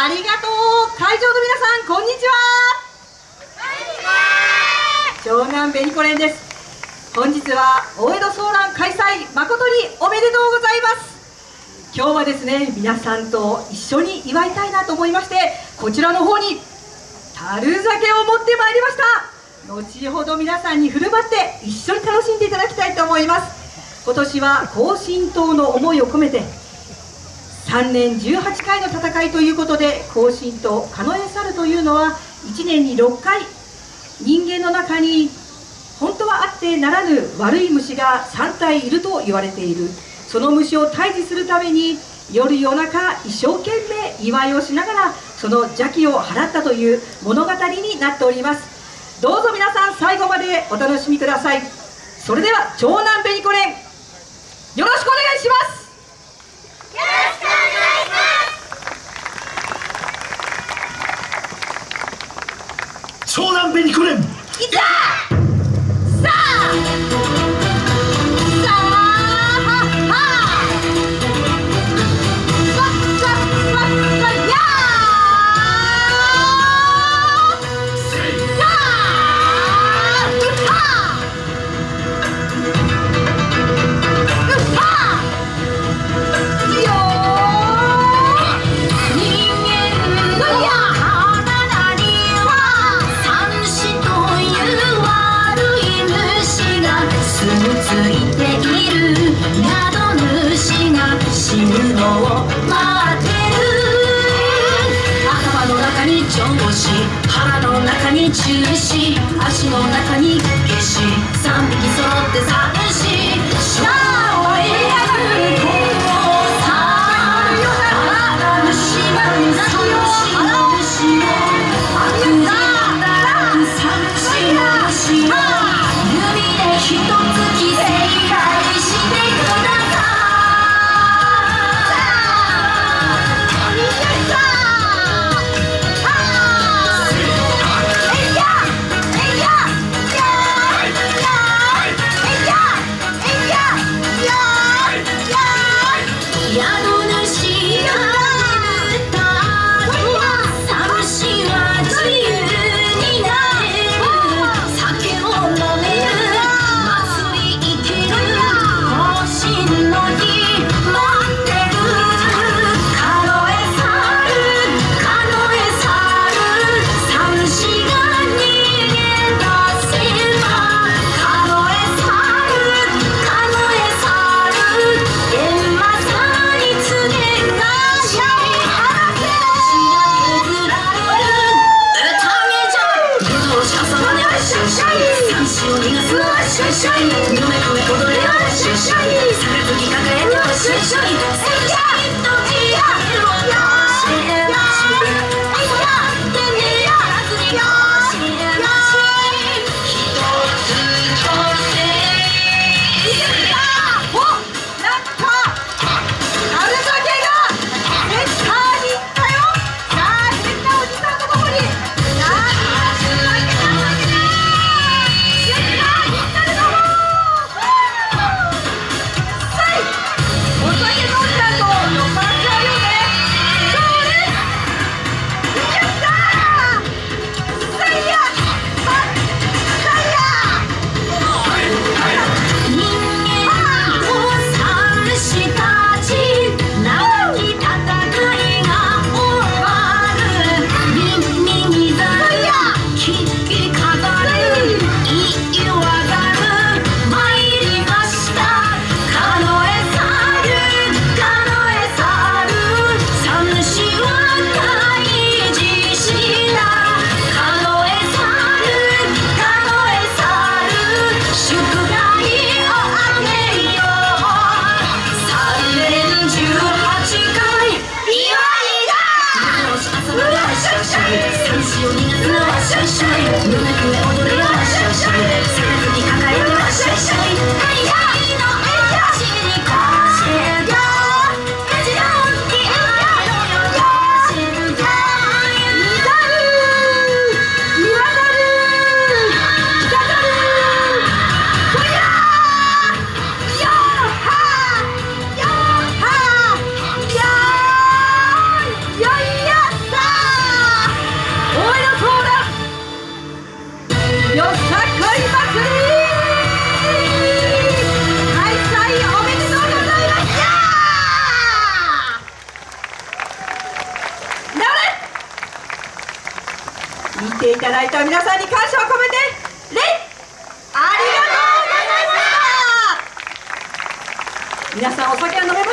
ありがとう。会場の皆さんこんにちは。長男ベニコレンです。本日は大江戸ソーラン開催誠におめでとうございます。今日はですね皆さんと一緒に祝いたいなと思いましてこちらの方に樽酒を持ってまいりました。後ほど皆さんに振る舞って一緒に楽しんでいただきたいと思います。今年は高神党の思いを込めて3年18回の戦いということで行進と狩野エサルというのは1年に6回人間の中に本当はあってならぬ悪い虫が3体いると言われている。その虫を退治するために夜夜中一生懸命祝いをしながらその邪気を払ったという物語になっております。どうぞ皆さん最後までお楽しみください。それでは長男ベニコレンよろしくお願いします。湘南ベニコレンいざさあ腹の中に中止足の中に消し。3匹揃って寂しさあた皆さんに感謝を込めて礼ありがとうございました。皆さんお酒は飲め